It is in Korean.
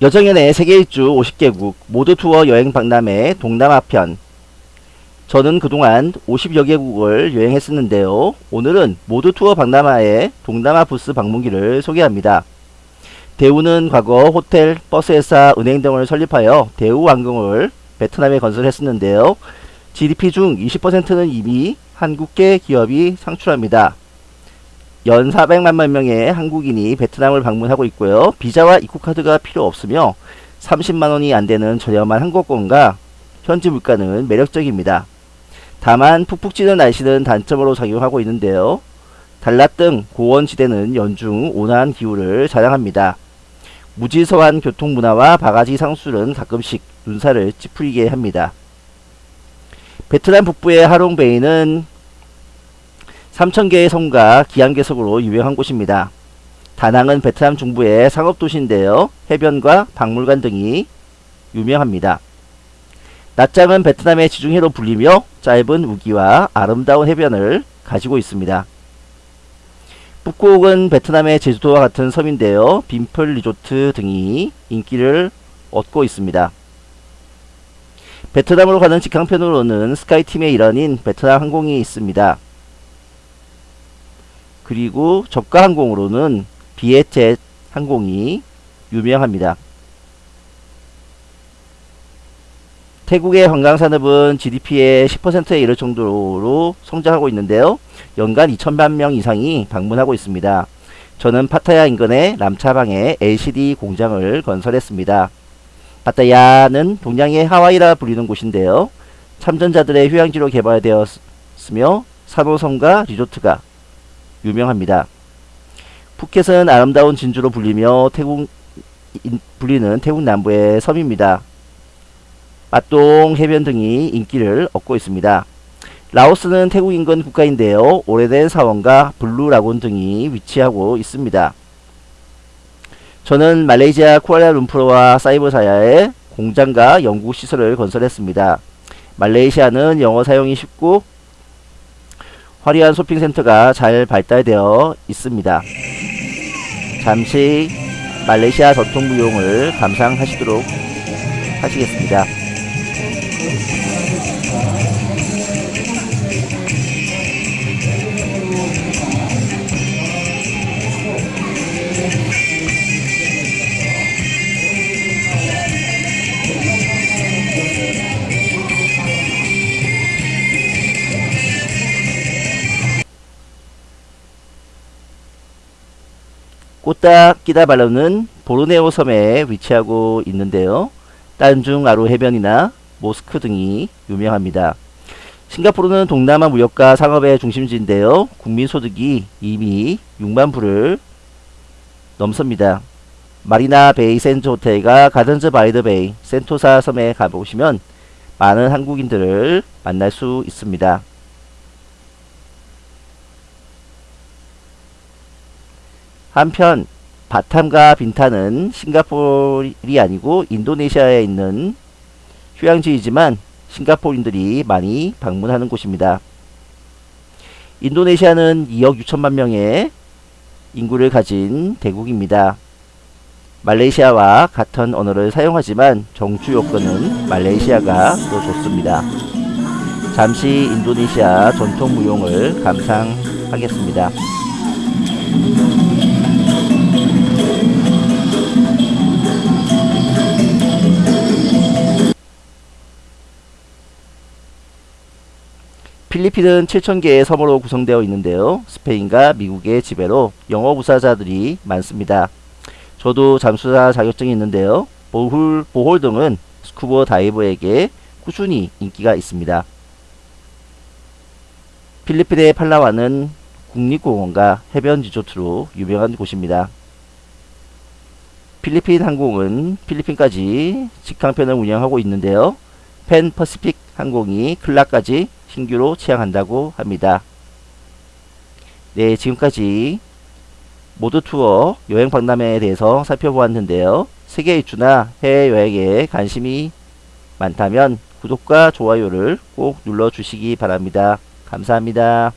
여정연의 세계 일주 50개국 모두 투어 여행 박람회 동남아 편 저는 그동안 50여 개국을 여행했었는데요. 오늘은 모두 투어 박람회의 동남아 부스 방문기를 소개합니다. 대우는 과거 호텔, 버스회사, 은행 등을 설립하여 대우항공을 베트남에 건설했었는데요. GDP 중 20%는 이미 한국계 기업이 창출합니다. 연 400만 명의 한국인이 베트남을 방문하고 있고요. 비자와 입국카드가 필요 없으며 30만원이 안되는 저렴한 항공권과 현지 물가는 매력적입니다. 다만 푹푹 찌는 날씨는 단점으로 작용하고 있는데요. 달랏 등 고원지대는 연중 온화한 기후를 자랑합니다. 무질서한 교통문화와 바가지 상술은 가끔씩 눈살을 찌푸리게 합니다. 베트남 북부의 하롱베이는 3,000개의 섬과 기암괴석으로 유명한 곳입니다. 다낭은 베트남 중부의 상업도시인데요. 해변과 박물관 등이 유명합니다. 낮장은 베트남의 지중해로 불리며 짧은 우기와 아름다운 해변을 가지고 있습니다. 북곡은 베트남의 제주도와 같은 섬인데요. 빈풀 리조트 등이 인기를 얻고 있습니다. 베트남으로 가는 직항편으로는 스카이팀의 일원인 베트남 항공이 있습니다. 그리고 저가 항공으로는 비에젯 항공이 유명합니다. 태국의 관광산업은 GDP의 10%에 이를 정도로 성장하고 있는데요. 연간 2천만 명 이상이 방문하고 있습니다. 저는 파타야 인근의 람차방에 LCD 공장을 건설했습니다. 파타야는 동양의 하와이라 불리는 곳인데요. 참전자들의 휴양지로 개발되었으며 산호섬과 리조트가 유명합니다. 푸켓은 아름다운 진주로 불리며 태국 불리는 태국 남부의 섬입니다. 빠똥 해변 등이 인기를 얻고 있습니다. 라오스는 태국 인근 국가인데요. 오래된 사원과 블루라군 등이 위치하고 있습니다. 저는 말레이시아 쿠알라룸푸르와 사이버사야에 공장과 연구시설을 건설했습니다. 말레이시아는 영어 사용이 쉽고 화려한 쇼핑센터가 잘 발달되어 있습니다. 잠시 말레이시아 전통무용을 감상하시도록 하시겠습니다. 코타키나발루는 보르네오 섬에 위치하고 있는데요. 딴중 아루 해변이나 모스크 등이 유명합니다. 싱가포르는 동남아 무역과 상업의 중심지인데요. 국민소득이 이미 6만 불을 넘습니다. 마리나 베이 샌즈 호텔과 가든즈 바이 더 베이 센토사 섬에 가보시면 많은 한국인들을 만날 수 있습니다. 한편 바탐과 빈타는 싱가포르이 아니고 인도네시아에 있는 휴양지이지만 싱가포르인들이 많이 방문하는 곳입니다. 인도네시아는 2억 6천만 명의 인구를 가진 대국입니다. 말레이시아와 같은 언어를 사용하지만 정주 요건은 말레이시아가 더 좋습니다. 잠시 인도네시아 전통 무용을 감상하겠습니다. 필리핀은 7,000개의 섬으로 구성되어 있는데요. 스페인과 미국의 지배로 영어 부사자들이 많습니다. 저도 잠수사 자격증이 있는데요. 보홀, 보홀 등은 스쿠버 다이버에게 꾸준히 인기가 있습니다. 필리핀의 팔라완은 국립공원과 해변 리조트로 유명한 곳입니다. 필리핀 항공은 필리핀까지 직항편을 운영하고 있는데요. 펜 퍼시픽 항공이 클라까지 신규로 취항한다고 합니다. 네, 지금까지 모두 투어 여행 박람회에 대해서 살펴보았는데요. 세계 일주나 해외여행에 관심이 많다면 구독과 좋아요를 꼭 눌러주시기 바랍니다. 감사합니다.